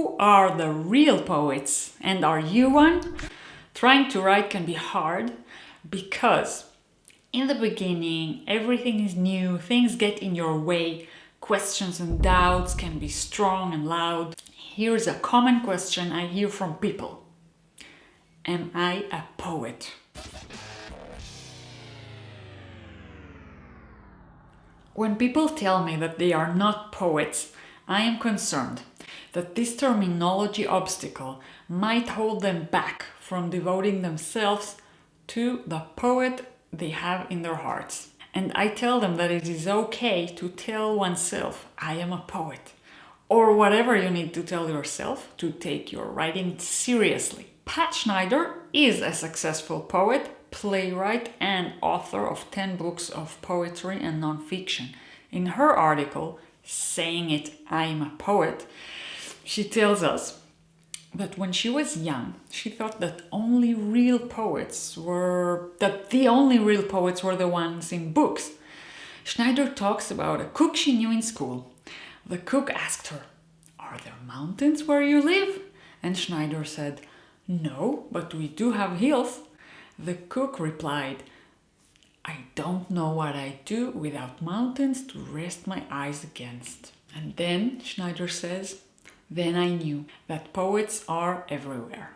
Who are the real poets? And are you one? Trying to write can be hard because in the beginning everything is new, things get in your way, questions and doubts can be strong and loud. Here's a common question I hear from people. Am I a poet? When people tell me that they are not poets, I am concerned that this terminology obstacle might hold them back from devoting themselves to the poet they have in their hearts. And I tell them that it is okay to tell oneself, I am a poet. Or whatever you need to tell yourself to take your writing seriously. Pat Schneider is a successful poet, playwright and author of 10 books of poetry and nonfiction. In her article, Saying It, I'm a Poet, she tells us that when she was young, she thought that only real poets were, that the only real poets were the ones in books. Schneider talks about a cook she knew in school. The cook asked her, are there mountains where you live? And Schneider said, no, but we do have hills. The cook replied, I don't know what I do without mountains to rest my eyes against. And then, Schneider says, then I knew that poets are everywhere.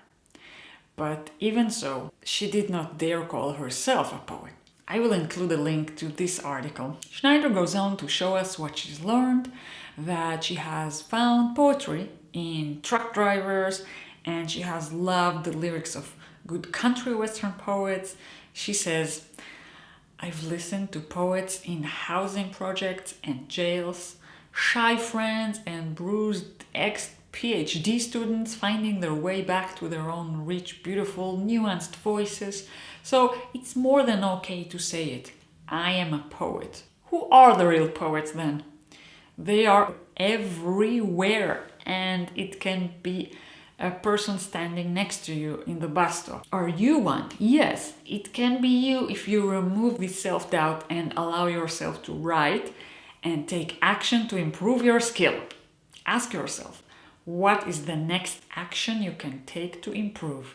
But even so, she did not dare call herself a poet. I will include a link to this article. Schneider goes on to show us what she's learned, that she has found poetry in truck drivers and she has loved the lyrics of good country western poets. She says, I've listened to poets in housing projects and jails, shy friends and bruised ex-PhD students finding their way back to their own rich, beautiful, nuanced voices. So it's more than okay to say it. I am a poet. Who are the real poets then? They are everywhere and it can be a person standing next to you in the bus stop. Are you one? Yes, it can be you if you remove the self-doubt and allow yourself to write and take action to improve your skill. Ask yourself, what is the next action you can take to improve?